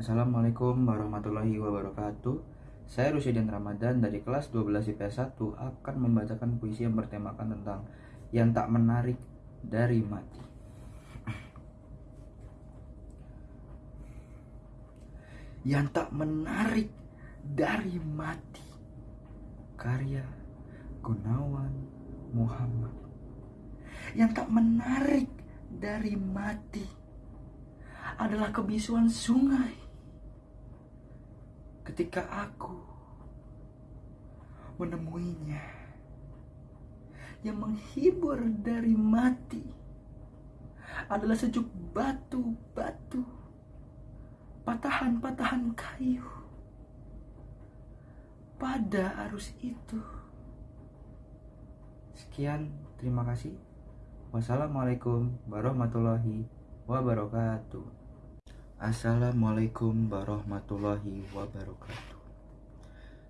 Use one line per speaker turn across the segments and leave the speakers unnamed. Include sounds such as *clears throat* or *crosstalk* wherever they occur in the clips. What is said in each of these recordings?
Assalamualaikum warahmatullahi wabarakatuh. Saya Rusidin Ramadan dari kelas 12 IPS 1 akan membacakan puisi yang bertemakan tentang Yang tak menarik dari mati. Yang tak menarik dari mati. Karya Gunawan Muhammad. Yang tak menarik dari mati adalah kebisuan sungai. Ketika aku menemuinya, yang menghibur dari mati adalah sejuk batu-batu, patahan-patahan kayu pada arus itu. Sekian, terima kasih. Wassalamualaikum warahmatullahi wabarakatuh. Assalamualaikum warahmatullahi wabarakatuh.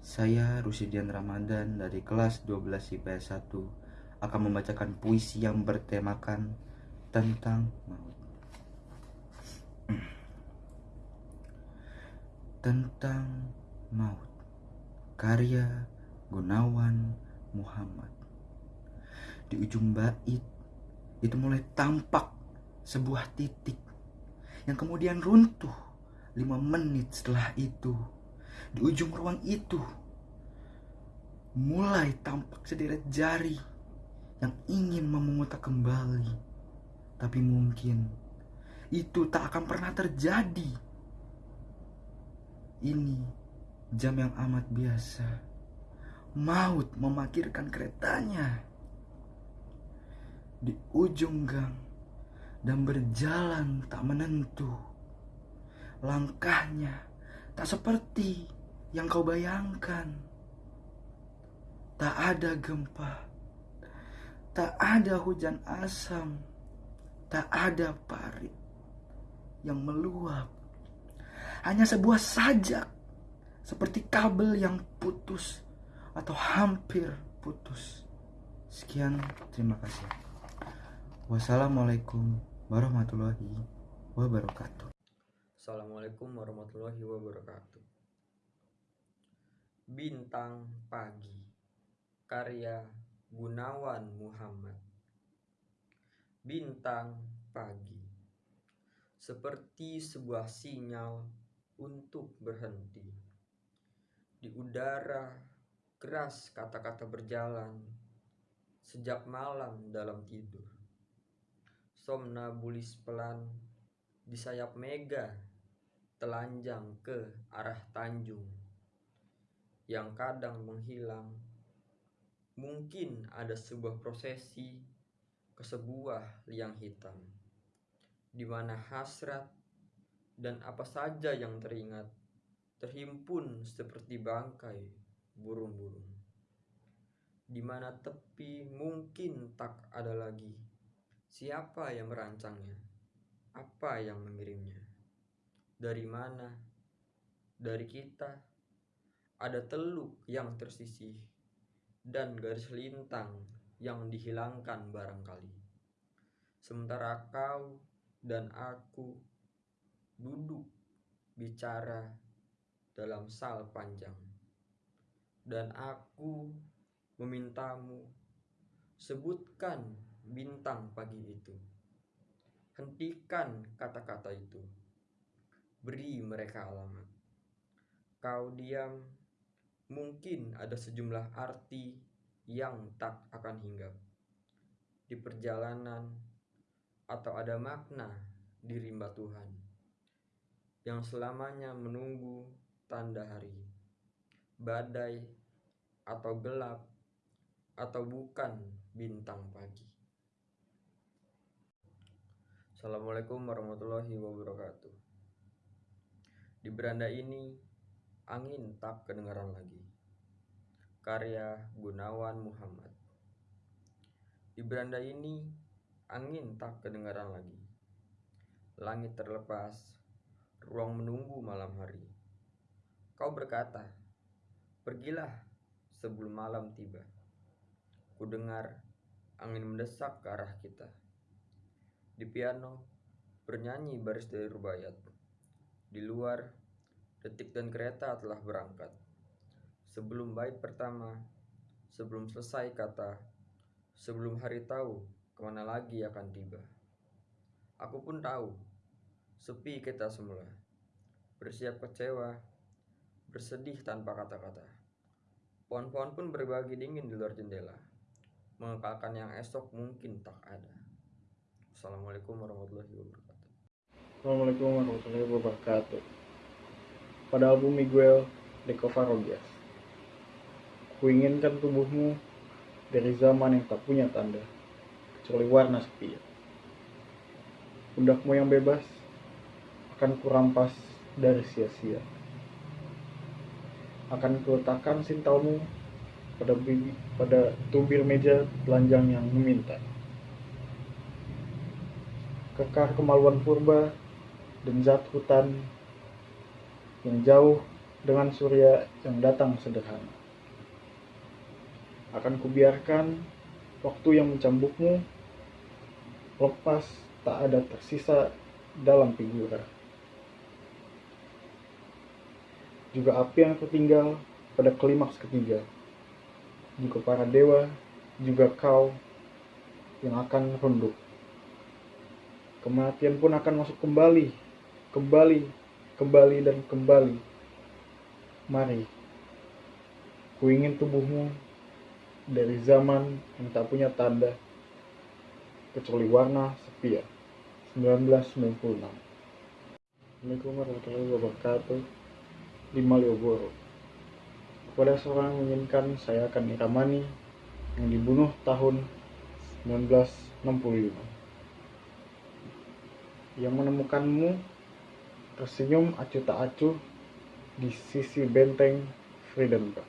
Saya Rusidian Ramadan dari kelas 12 IPS 1 akan membacakan puisi yang bertemakan tentang maut. *clears throat* Tentang maut. Karya Gunawan Muhammad. Di ujung bait itu mulai tampak sebuah titik yang kemudian runtuh lima menit setelah itu. Di ujung ruang itu mulai tampak sederet jari yang ingin memungut kembali. Tapi mungkin itu tak akan pernah terjadi. Ini jam yang amat biasa. Maut memakirkan keretanya di ujung gang dan berjalan tak menentu. Langkahnya tak seperti yang kau bayangkan. Tak ada gempa, tak ada hujan asam, tak ada parit yang meluap. Hanya sebuah sajak seperti kabel yang putus atau hampir putus. Sekian, terima kasih. Wassalamualaikum warahmatullahi wabarakatuh.
Assalamualaikum warahmatullahi wabarakatuh. Bintang Pagi Karya Gunawan Muhammad Bintang Pagi Seperti sebuah sinyal untuk berhenti Di udara keras kata-kata berjalan Sejak malam dalam tidur somnabulis pelan di sayap mega telanjang ke arah Tanjung. Yang kadang menghilang. Mungkin ada sebuah prosesi ke sebuah liang hitam. Di mana hasrat dan apa saja yang teringat terhimpun seperti bangkai burung-burung. Di mana tepi mungkin tak ada lagi Siapa yang merancangnya? Apa yang mengirimnya? Dari mana? Dari kita? Ada teluk yang tersisih dan garis lintang yang dihilangkan barangkali. Sementara kau dan aku duduk bicara dalam sal panjang. Dan aku memintamu sebutkan bintang pagi itu. Hentikan kata-kata itu. Beri mereka alamat. Kau diam, mungkin ada sejumlah arti yang tak akan hinggap. Di perjalanan atau ada makna di rimba Tuhan yang selamanya menunggu tanda hari, badai atau gelap atau bukan bintang pagi. Assalamualaikum warahmatullahi wabarakatuh. Di beranda ini, angin tak kedengaran lagi. Karya Gunawan Muhammad. Di beranda ini, angin tak kedengaran lagi. Langit terlepas, ruang menunggu malam hari. Kau berkata, pergilah sebelum malam tiba. Ku dengar angin mendesak ke arah kita. Di piano, bernyanyi baris dari rubayat. Di luar, detik dan kereta telah berangkat. Sebelum bait pertama, sebelum selesai kata, sebelum hari tahu ke mana lagi akan tiba. Aku pun tahu, sepi kita semula, bersiap kecewa, bersedih tanpa kata-kata. Pohon-pohon pun berbagi dingin di luar jendela, mengekalkan yang esok mungkin tak ada. Assalamualaikum warahmatullahi wabarakatuh.
Assalamualaikum warahmatullahi wabarakatuh. Pada album Miguel de Covarrubias, kuinginkan tubuhmu dari zaman yang tak punya tanda, kecuali warna sepi. Pundakmu yang bebas akan kurampas dari sia-sia. Akan kuletakkan sintaumu pada pada tubir meja telanjang yang meminta. Kekar kemaluan purba dan zat hutan yang jauh dengan surya yang datang sederhana. Akan kubiarkan waktu yang mencambukmu lepas tak ada tersisa dalam figura. Juga api yang tertinggal pada klimaks ketiga. Juga para dewa, juga kau yang akan runduk. Kematian pun akan masuk kembali, kembali, kembali dan kembali. Mari, ku ingin tubuhmu dari zaman yang tak punya tanda, kecuali warna sepia. 1996 Assalamualaikum warahmatullahi wabarakatuh. Di Malioboro kepada seorang yang menginginkan saya akan Iramani yang dibunuh tahun 1965 yang menemukanmu tersenyum acuh tak acuh di sisi benteng Friedenberg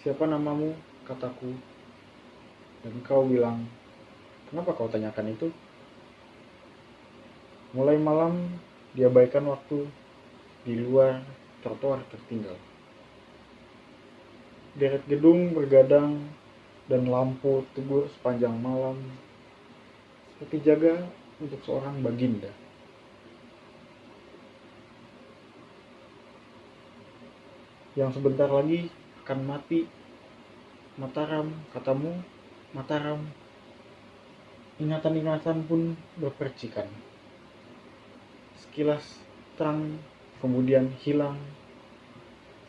siapa namamu kataku dan kau bilang Kenapa kau tanyakan itu? Mulai malam diabaikan waktu di luar trotoar tertinggal. Deret gedung bergadang dan lampu tegur sepanjang malam seperti jaga untuk seorang baginda. Yang sebentar lagi akan mati. Mataram, katamu, Mataram, Ingatan-ingatan pun berpercikan. Sekilas terang, kemudian hilang,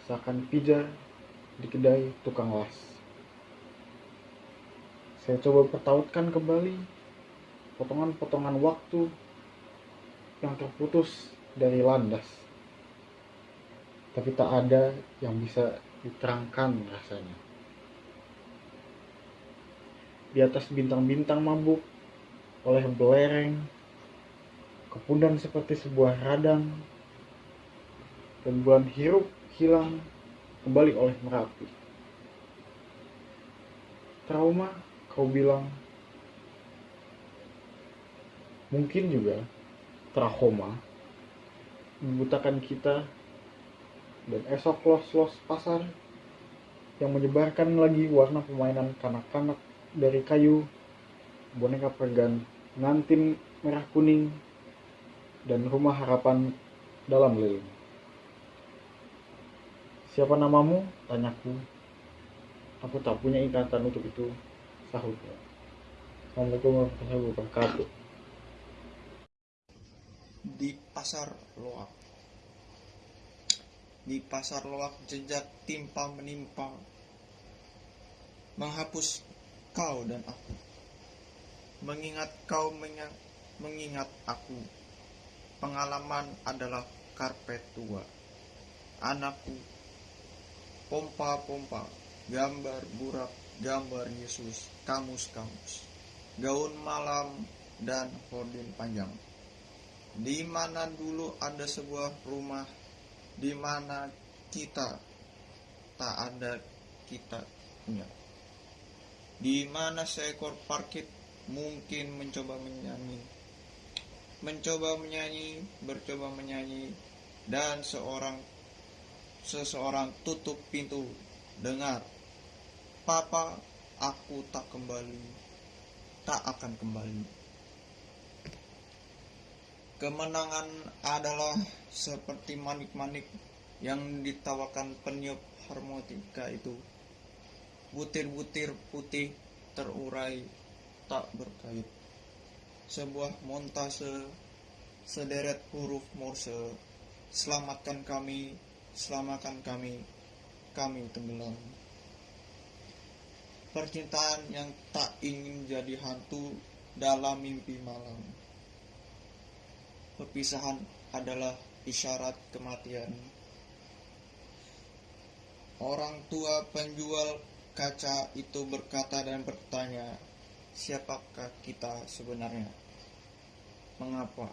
seakan pijar di kedai tukang las. Saya coba pertautkan kembali potongan-potongan waktu yang terputus dari landas. Tapi tak ada yang bisa diterangkan rasanya. Di atas bintang-bintang mabuk oleh belereng, kepundan seperti sebuah radang, dan bulan hirup hilang kembali oleh Merapi. Trauma, kau bilang, mungkin juga trauma membutakan kita dan esok los-los pasar yang menyebarkan lagi warna permainan kanak-kanak dari kayu boneka pergan, ngantin merah kuning, dan rumah harapan dalam lilin. Siapa namamu? Tanyaku. Aku tak punya ikatan untuk itu, sahutnya. Assalamualaikum warahmatullahi wabarakatuh.
Di pasar loak. Di pasar loak jejak timpa menimpa menghapus kau dan aku mengingat kau mengingat aku. Pengalaman adalah karpet tua. Anakku, pompa-pompa, gambar burak, gambar Yesus, kamus-kamus, gaun malam, dan hordin panjang. Di mana dulu ada sebuah rumah, di mana kita tak ada kita punya. Di mana seekor parkit mungkin mencoba menyanyi mencoba menyanyi bercoba menyanyi dan seorang seseorang tutup pintu dengar papa aku tak kembali tak akan kembali Kemenangan adalah seperti manik-manik yang ditawarkan peniup harmonika itu. Butir-butir putih terurai tak berkait. Sebuah montase sederet huruf Morse. Selamatkan kami, selamatkan kami, kami tenggelam. Percintaan yang tak ingin jadi hantu dalam mimpi malam. Perpisahan adalah isyarat kematian. Orang tua penjual kaca itu berkata dan bertanya, siapakah kita sebenarnya? Mengapa?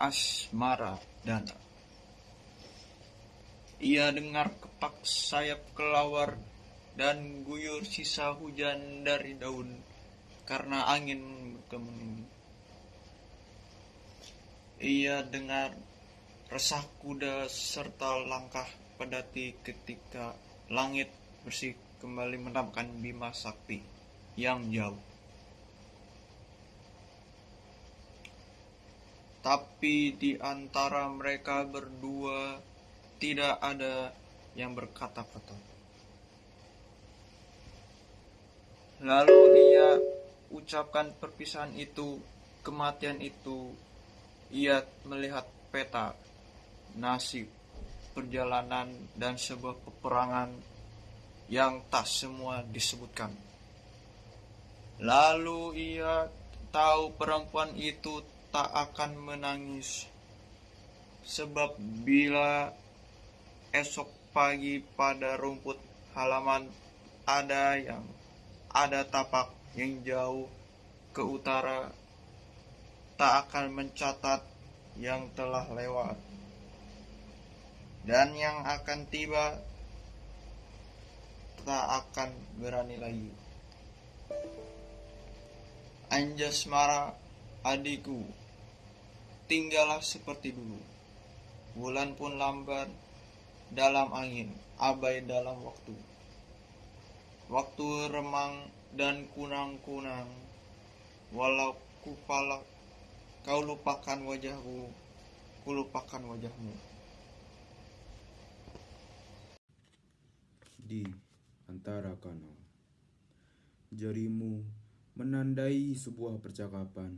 Asmara Dana Ia dengar kepak sayap kelawar dan guyur sisa hujan dari daun karena angin berkemeni. Ia dengar resah kuda serta langkah pedati ketika langit bersih kembali menampakkan Bima Sakti yang jauh. Tapi di antara mereka berdua tidak ada yang berkata-kata. Lalu ia ucapkan perpisahan itu, kematian itu. Ia melihat peta, nasib, perjalanan, dan sebuah peperangan yang tak semua disebutkan. Lalu ia tahu perempuan itu tak akan menangis. Sebab bila esok pagi pada rumput halaman ada yang ada tapak yang jauh ke utara tak akan mencatat yang telah lewat dan yang akan tiba tak akan berani lagi. Anjasmara adikku, tinggallah seperti dulu. Bulan pun lambat dalam angin, abai dalam waktu. Waktu remang dan kunang-kunang, walau kupala kau lupakan wajahku, ku lupakan wajahmu.
di antara kanal. Jarimu menandai sebuah percakapan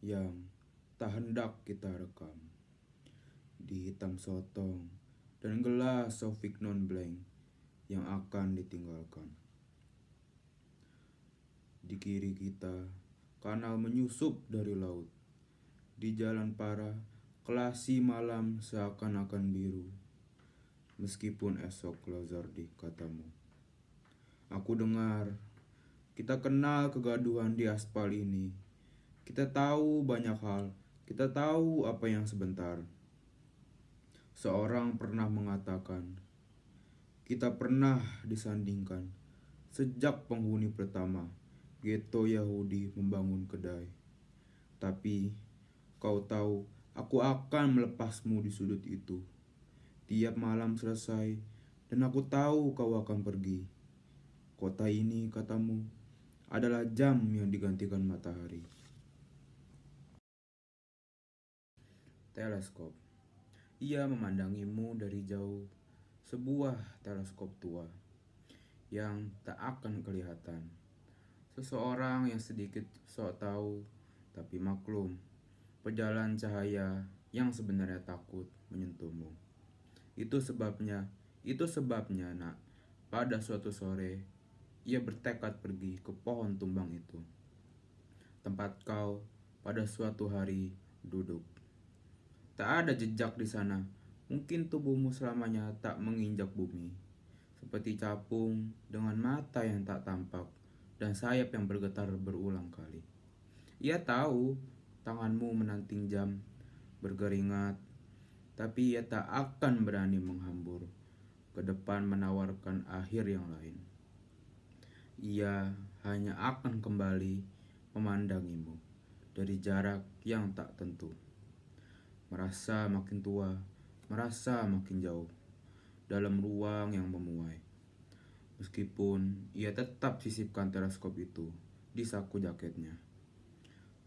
yang tak hendak kita rekam. Di hitam sotong dan gelas sofik non blank yang akan ditinggalkan. Di kiri kita, kanal menyusup dari laut. Di jalan para, kelasi malam seakan-akan biru meskipun esok Lazardi katamu. Aku dengar, kita kenal kegaduhan di aspal ini. Kita tahu banyak hal, kita tahu apa yang sebentar. Seorang pernah mengatakan, kita pernah disandingkan sejak penghuni pertama ghetto Yahudi membangun kedai. Tapi kau tahu, aku akan melepasmu di sudut itu Tiap malam selesai, dan aku tahu kau akan pergi. Kota ini, katamu, adalah jam yang digantikan matahari. Teleskop. Ia memandangimu dari jauh, sebuah teleskop tua yang tak akan kelihatan. Seseorang yang sedikit sok tahu, tapi maklum, pejalan cahaya yang sebenarnya takut menyentuhmu. Itu sebabnya, itu sebabnya nak, pada suatu sore, ia bertekad pergi ke pohon tumbang itu. Tempat kau pada suatu hari duduk. Tak ada jejak di sana, mungkin tubuhmu selamanya tak menginjak bumi. Seperti capung dengan mata yang tak tampak dan sayap yang bergetar berulang kali. Ia tahu tanganmu menanting jam, berkeringat, tapi ia tak akan berani menghambur ke depan menawarkan akhir yang lain. Ia hanya akan kembali memandangimu dari jarak yang tak tentu. Merasa makin tua, merasa makin jauh dalam ruang yang memuai. Meskipun ia tetap sisipkan teleskop itu di saku jaketnya.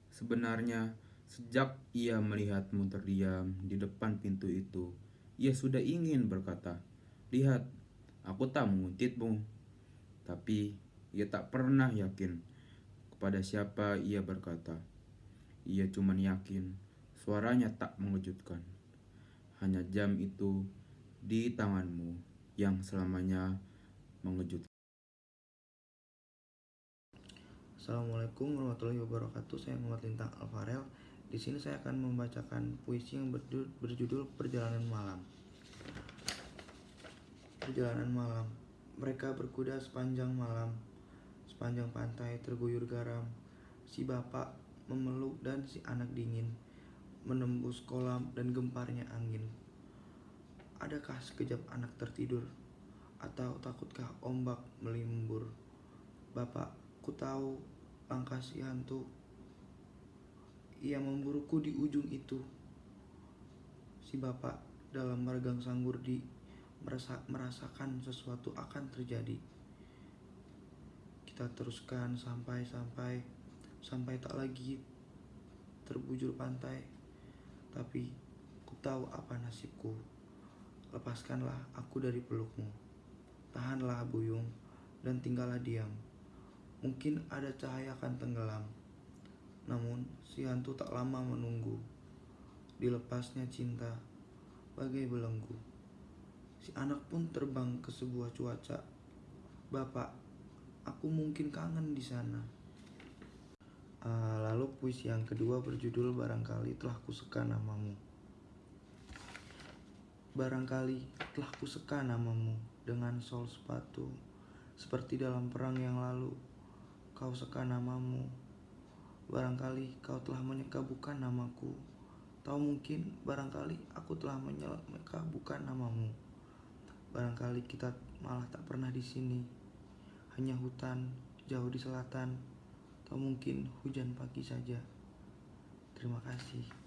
Sebenarnya, sejak ia melihatmu terdiam di depan pintu itu, ia sudah ingin berkata, "Lihat, aku tak menguntitmu." Tapi ia tak pernah yakin kepada siapa ia berkata. Ia cuma yakin suaranya tak mengejutkan. Hanya jam itu di tanganmu yang selamanya mengejutkan.
Assalamualaikum warahmatullahi wabarakatuh. Saya Muhammad Lintang Alfarel. Di sini saya akan membacakan puisi yang berjudul Perjalanan Malam. Perjalanan malam. Mereka berkuda sepanjang malam. Sepanjang pantai terguyur garam. Si bapak memeluk dan si anak dingin menembus kolam dan gemparnya angin. Adakah sekejap anak tertidur atau takutkah ombak melimbur? Bapak, ku tahu langkah si hantu. Ia memburuku di ujung itu. Si bapak dalam meregang sanggurdi merasa, merasakan sesuatu akan terjadi. Kita teruskan sampai-sampai sampai tak lagi terbujur pantai. Tapi ku tahu apa nasibku. Lepaskanlah aku dari pelukmu. Tahanlah buyung dan tinggallah diam. Mungkin ada cahaya akan tenggelam. Namun si hantu tak lama menunggu. Dilepasnya cinta bagai belenggu. Si anak pun terbang ke sebuah cuaca. Bapak, aku mungkin kangen di sana. Ah, lalu puisi yang kedua berjudul Barangkali telah kuseka namamu. Barangkali telah kuseka namamu dengan sol sepatu. Seperti dalam perang yang lalu, kau seka namamu. Barangkali kau telah menyeka bukan namaku. Tahu mungkin barangkali aku telah menyeka bukan namamu. Barangkali kita malah tak pernah di sini. Hanya hutan jauh di selatan. Atau mungkin hujan pagi saja. Terima kasih.